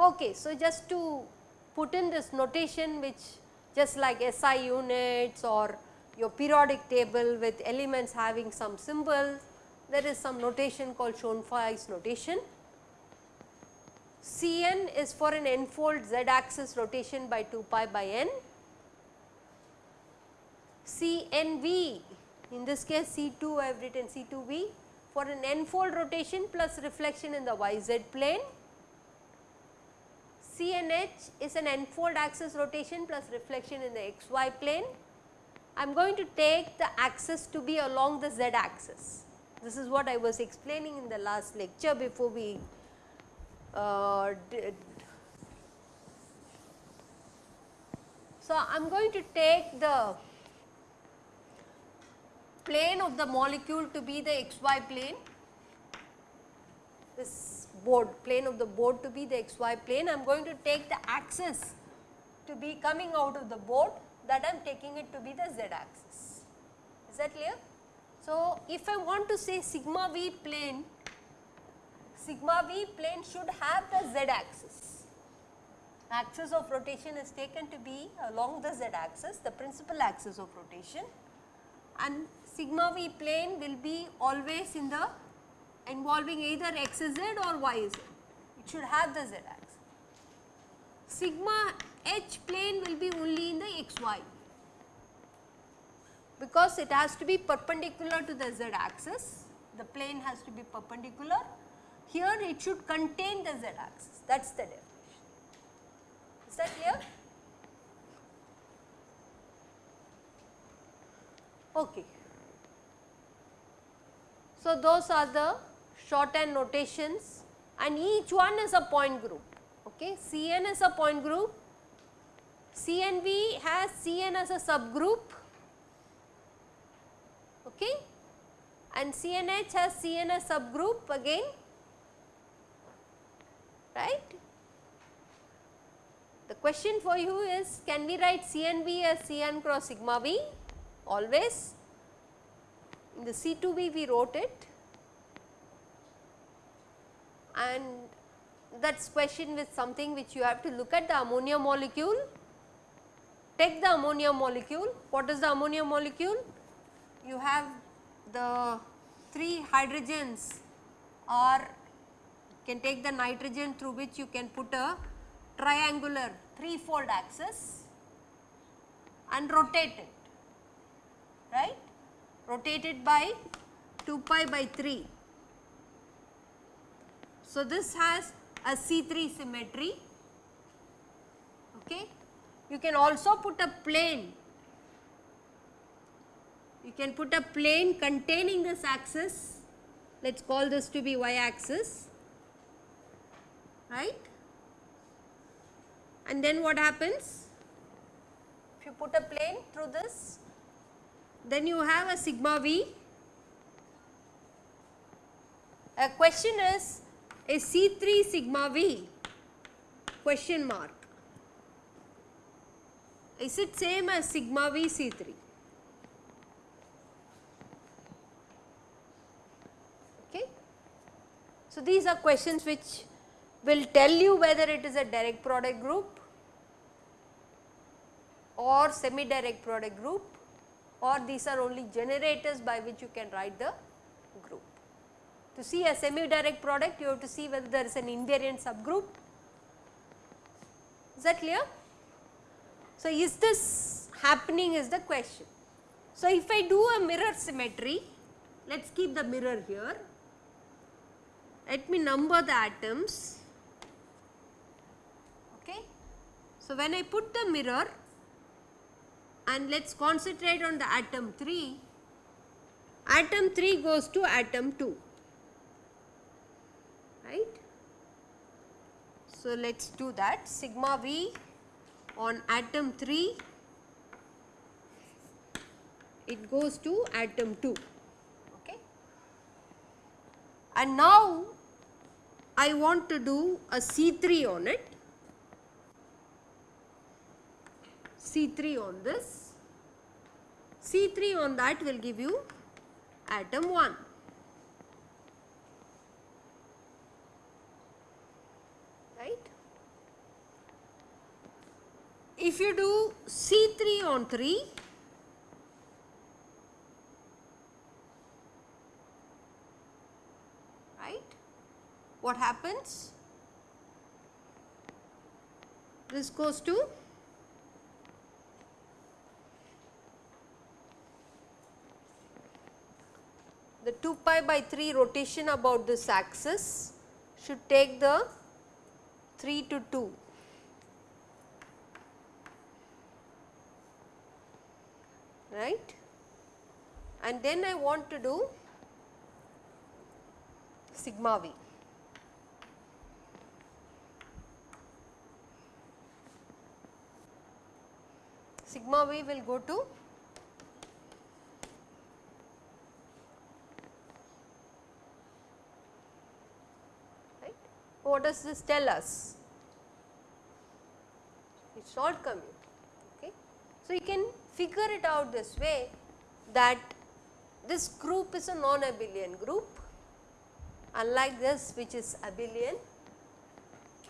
Okay, so just to put in this notation which just like SI units or your periodic table with elements having some symbols, there is some notation called Schoenflies notation. Cn is for an n-fold z axis rotation by 2 pi by n. Cnv in this case C2 I have written C2v for an n-fold rotation plus reflection in the yz plane CNH is an n-fold axis rotation plus reflection in the xy plane. I am going to take the axis to be along the z axis. This is what I was explaining in the last lecture before we uh. So, I am going to take the plane of the molecule to be the xy plane, this board plane of the board to be the xy plane. I am going to take the axis to be coming out of the board that I am taking it to be the z axis. Is that clear? So, if I want to say sigma v plane, sigma v plane should have the z axis. Axis of rotation is taken to be along the z axis, the principal axis of rotation and sigma v plane will be always in the involving either xz or yz, it should have the z axis. Sigma h plane will be only in the xy because it has to be perpendicular to the z axis, the plane has to be perpendicular. Here it should contain the z axis, that is the definition. Is that clear? Okay. So, those are the shorthand notations and each one is a point group. Okay. Cn is a point group, CNV has Cn as a subgroup okay. and CNH has Cn as a subgroup again right. The question for you is can we write CNV as Cn cross sigma V always in the C2V we wrote it and that is question with something which you have to look at the ammonia molecule. Take the ammonia molecule, what is the ammonia molecule? You have the 3 hydrogens or can take the nitrogen through which you can put a triangular 3 fold axis and rotate it, right, rotate it by 2 pi by 3 so, this has a C3 symmetry. Okay. You can also put a plane, you can put a plane containing this axis, let us call this to be y axis, right. And then what happens? If you put a plane through this, then you have a sigma v. A question is a C3 sigma V question mark. Is it same as sigma V C3? Okay. So, these are questions which will tell you whether it is a direct product group or semi direct product group or these are only generators by which you can write the group. To see a semi-direct product, you have to see whether there is an invariant subgroup. Is that clear? So, is this happening is the question. So, if I do a mirror symmetry, let us keep the mirror here. Let me number the atoms. Okay. So, when I put the mirror and let us concentrate on the atom 3, atom 3 goes to atom 2 right. So, let us do that sigma V on atom 3 it goes to atom 2 okay. And now I want to do a C3 on it, C3 on this, C3 on that will give you atom 1. Right. If you do C3 on 3, right, what happens? This goes to the 2 pi by 3 rotation about this axis should take the 3 to 2. right and then I want to do sigma v. Sigma v will go to right. What does this tell us? It is not coming. Okay. So, you can figure it out this way that this group is a non-abelian group unlike this which is abelian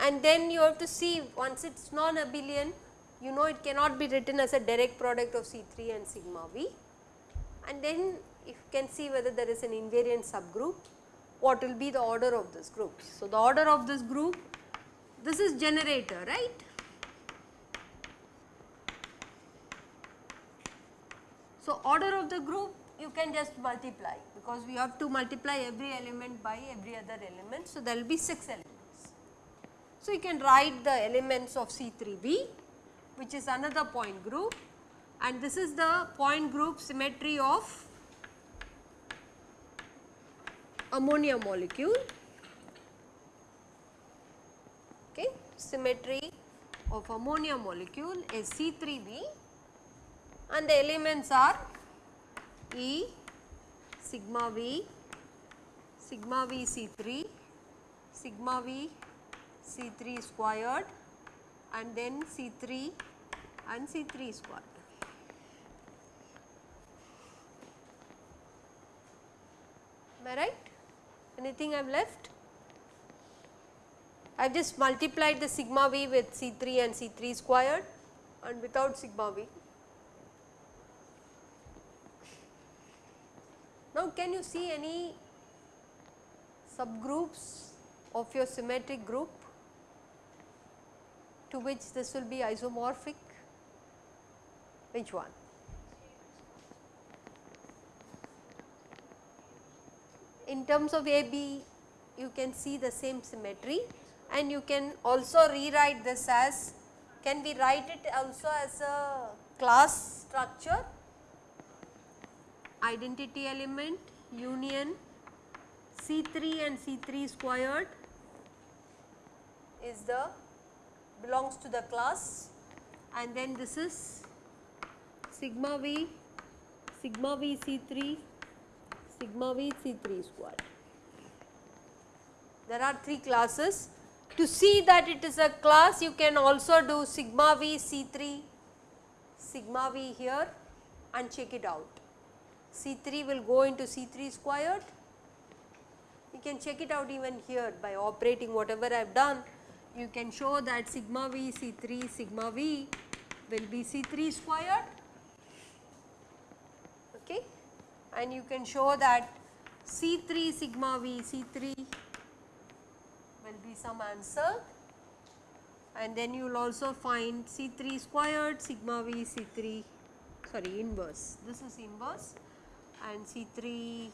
and then you have to see once it is non-abelian you know it cannot be written as a direct product of C3 and sigma v and then you can see whether there is an invariant subgroup what will be the order of this group. So, the order of this group this is generator right So, order of the group you can just multiply because we have to multiply every element by every other element. So, there will be 6 elements. So, you can write the elements of C3v which is another point group and this is the point group symmetry of ammonia molecule okay symmetry of ammonia molecule is C3v and the elements are E sigma V, sigma V C3, sigma V C3 squared and then C3 and C3 squared. Am I right? Anything I have left? I have just multiplied the sigma V with C3 and C3 squared and without sigma V. Now, can you see any subgroups of your symmetric group to which this will be isomorphic? Which one? In terms of AB, you can see the same symmetry and you can also rewrite this as, can we write it also as a class structure? Identity element union C3 and C3 squared is the belongs to the class and then this is sigma v sigma v C3 sigma v C3 squared. There are 3 classes. To see that it is a class you can also do sigma v C3 sigma v here and check it out. C3 will go into C3 squared. You can check it out even here by operating whatever I have done. You can show that sigma v C3 sigma v will be C3 squared okay and you can show that C3 sigma v C3 will be some answer. And then you will also find C3 squared sigma v C3 sorry inverse. This is inverse. And C3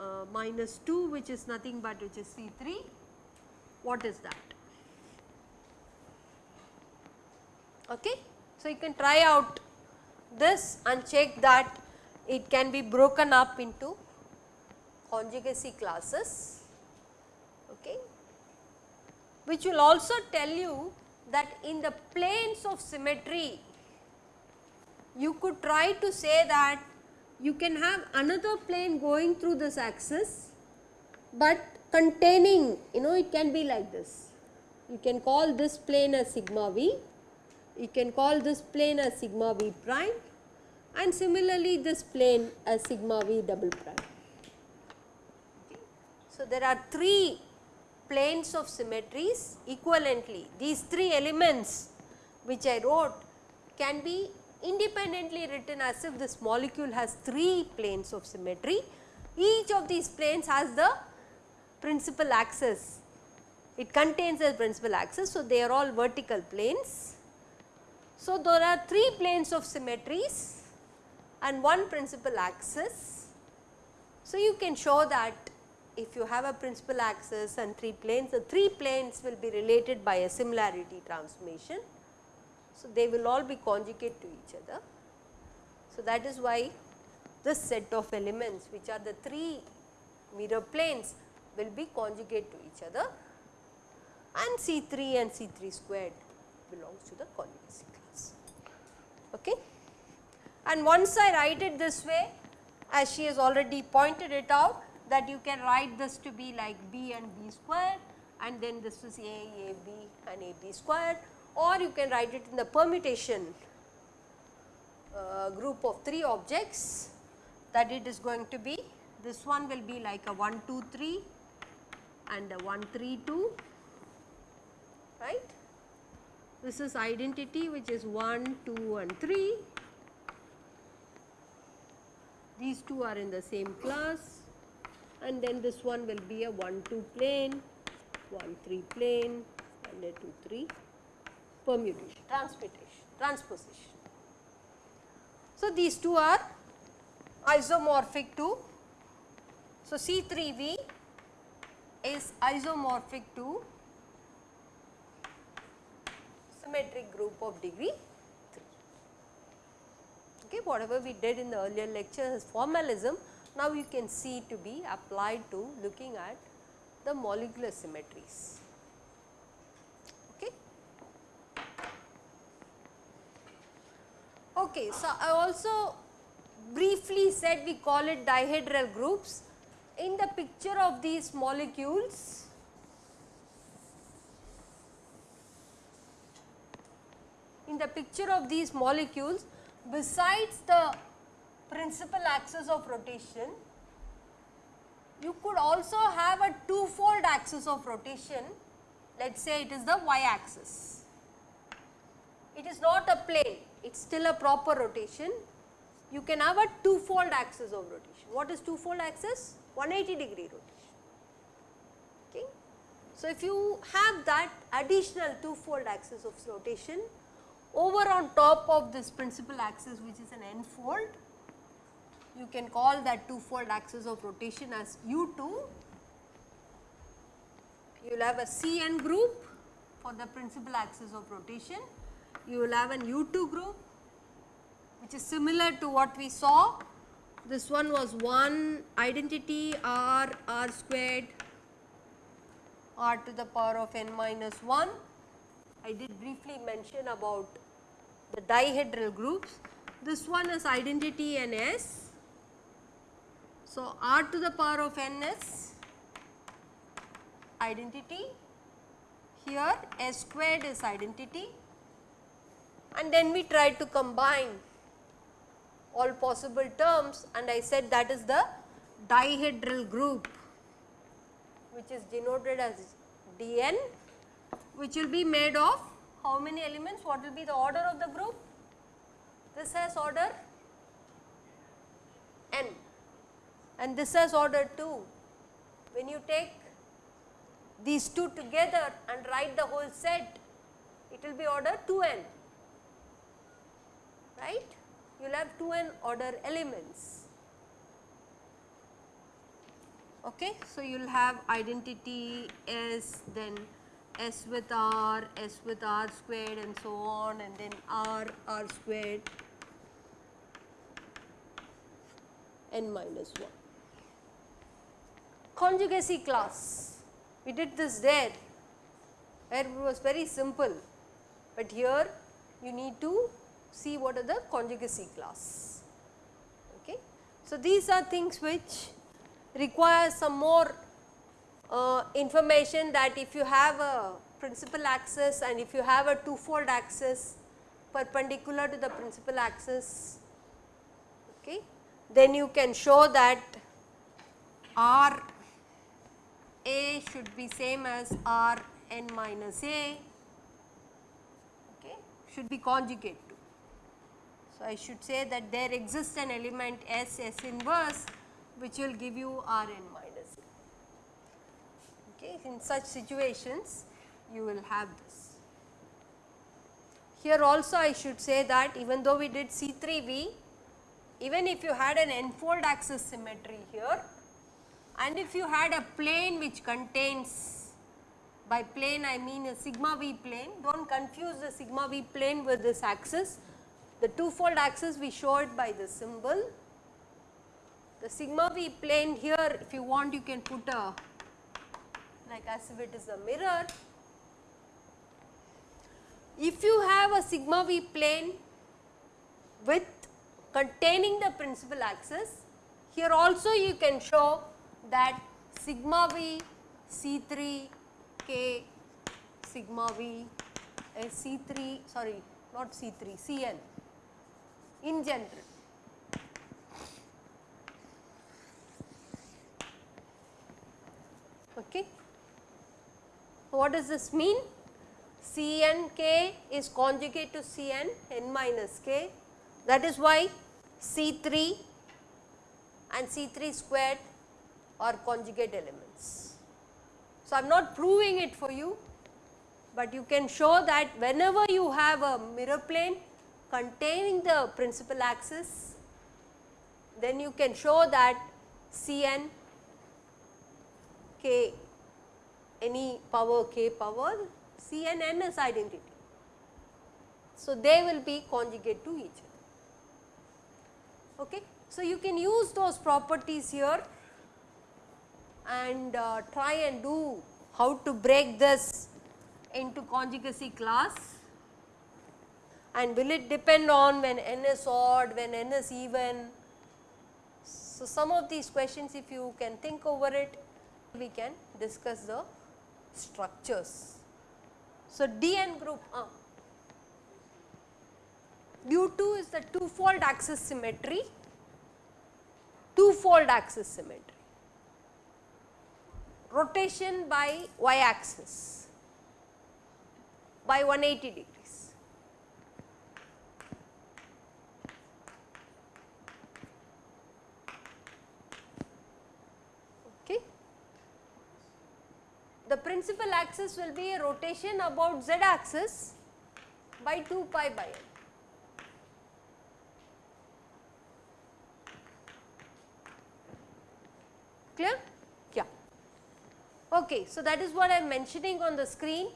uh, minus 2 which is nothing but which is C3 what is that? Okay? So you can try out this and check that it can be broken up into conjugacy classes okay which will also tell you that in the planes of symmetry you could try to say that you can have another plane going through this axis, but containing you know it can be like this. You can call this plane as sigma v, you can call this plane as sigma v prime and similarly this plane as sigma v double prime. So, there are 3 planes of symmetries equivalently these 3 elements which I wrote can be independently written as if this molecule has 3 planes of symmetry. Each of these planes has the principal axis, it contains a principal axis. So, they are all vertical planes. So, there are 3 planes of symmetries and one principal axis. So, you can show that if you have a principal axis and 3 planes, the 3 planes will be related by a similarity transformation. So, they will all be conjugate to each other. So, that is why this set of elements which are the 3 mirror planes will be conjugate to each other and C3 and C3 squared belongs to the conjugacy class. Okay. And once I write it this way as she has already pointed it out that you can write this to be like B and B squared and then this is A, A, B and A, B squared or you can write it in the permutation uh, group of 3 objects that it is going to be this one will be like a 1 2 3 and a 1 3 2 right. This is identity which is 1 2 and 3 these two are in the same class and then this one will be a 1 2 plane 1 3 plane and a 2 3 permutation, transmutation, transposition. So, these two are isomorphic to, so C3V is isomorphic to symmetric group of degree 3. Okay, whatever we did in the earlier lecture as formalism, now you can see to be applied to looking at the molecular symmetries. Okay. Okay, so I also briefly said we call it dihedral groups. In the picture of these molecules, in the picture of these molecules, besides the principal axis of rotation, you could also have a two-fold axis of rotation, let us say it is the y axis. It is not a plane, it is still a proper rotation. You can have a two-fold axis of rotation. What is two-fold axis? 180 degree rotation. Okay. So, if you have that additional two-fold axis of rotation over on top of this principal axis which is an n-fold, you can call that two-fold axis of rotation as U2. You will have a Cn group for the principal axis of rotation you will have an U2 group which is similar to what we saw. This one was 1 identity r r squared r to the power of n minus 1. I did briefly mention about the dihedral groups. This one is identity n s. So, r to the power of n is identity, here s squared is identity and then we tried to combine all possible terms and I said that is the dihedral group which is denoted as dn which will be made of how many elements what will be the order of the group this has order n and this has order 2 when you take these two together and write the whole set it will be order 2n right. You will have 2n order elements. Okay. So, you will have identity S then S with R, S with R squared and so on and then R, R squared n minus 1. Conjugacy class, we did this there where it was very simple, but here you need to see what are the conjugacy class. Okay. So, these are things which require some more uh, information that if you have a principal axis and if you have a two-fold axis perpendicular to the principal axis, okay, then you can show that R A should be same as R n minus A, okay, should be conjugate to. So, I should say that there exists an element S S inverse which will give you R n minus. Okay. In such situations you will have this. Here also I should say that even though we did C3V, even if you had an n-fold axis symmetry here and if you had a plane which contains by plane I mean a sigma v plane, do not confuse the sigma v plane with this axis. The two-fold axis we show it by the symbol. The sigma v plane here if you want you can put a like as if it is a mirror. If you have a sigma v plane with containing the principal axis, here also you can show that sigma v C3 K sigma v eh, is C3 sorry not C3 Cn in general. Okay. What does this mean? C n k is conjugate to Cn n minus k that is why C3 and C3 squared are conjugate elements. So, I am not proving it for you, but you can show that whenever you have a mirror plane containing the principal axis, then you can show that Cn k any power k power Cn n is identity. So, they will be conjugate to each other. Okay. So, you can use those properties here and uh, try and do how to break this into conjugacy class and will it depend on when n is odd, when n is even. So, some of these questions if you can think over it we can discuss the structures. So, DN group uh, U2 is the two fold axis symmetry, two fold axis symmetry rotation by y axis by 180 degrees. Okay. The principal axis will be a rotation about z axis by 2 pi by n. Clear? Okay, so that is what I am mentioning on the screen.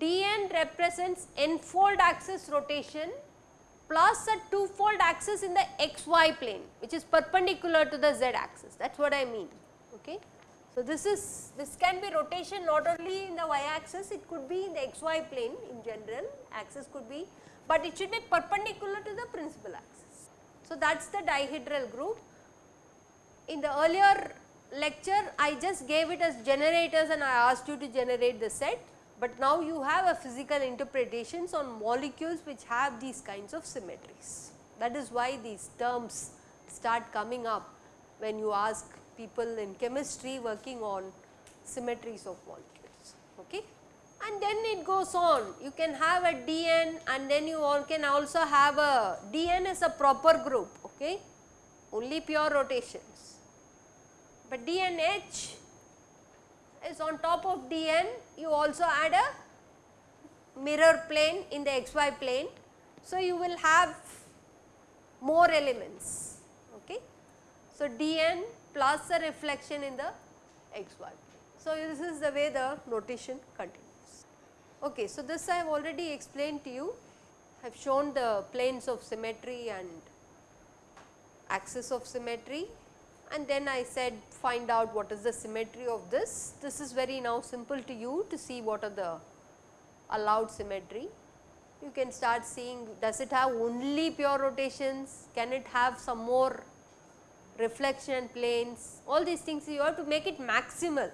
dn represents n-fold axis rotation plus a two-fold axis in the xy plane which is perpendicular to the z axis that is what I mean. Okay. So, this is this can be rotation not only in the y axis it could be in the xy plane in general axis could be but it should be perpendicular to the principal axis. So, that is the dihedral group. In the earlier lecture I just gave it as generators and I asked you to generate the set, but now you have a physical interpretations on molecules which have these kinds of symmetries. That is why these terms start coming up when you ask people in chemistry working on symmetries of molecules. Okay? And then it goes on, you can have a DN and then you can also have a DN is a proper group, okay? only pure rotations but DNH is on top of DN you also add a mirror plane in the xy plane. So, you will have more elements. Okay. So, Dn plus a reflection in the xy plane. So, this is the way the notation continues. Okay. So, this I have already explained to you. I have shown the planes of symmetry and axis of symmetry and then I said find out what is the symmetry of this. This is very now simple to you to see what are the allowed symmetry. You can start seeing does it have only pure rotations, can it have some more reflection planes, all these things you have to make it maximal.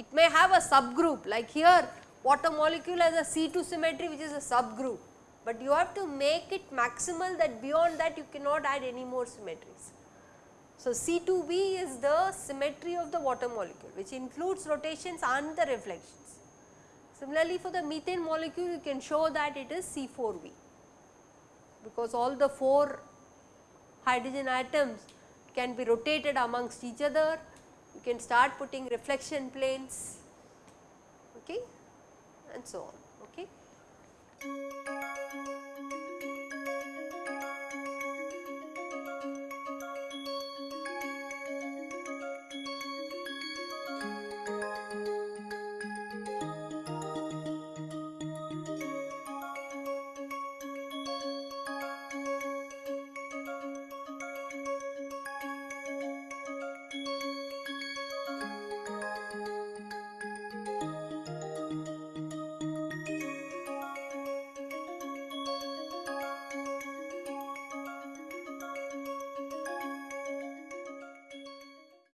it may have a subgroup like here water molecule has a C2 symmetry which is a subgroup, but you have to make it maximal that beyond that you cannot add any more symmetries. So, C2v is the symmetry of the water molecule which includes rotations and the reflections. Similarly, for the methane molecule you can show that it is C4v because all the 4 hydrogen atoms can be rotated amongst each other, you can start putting reflection planes okay, and so on. Okay.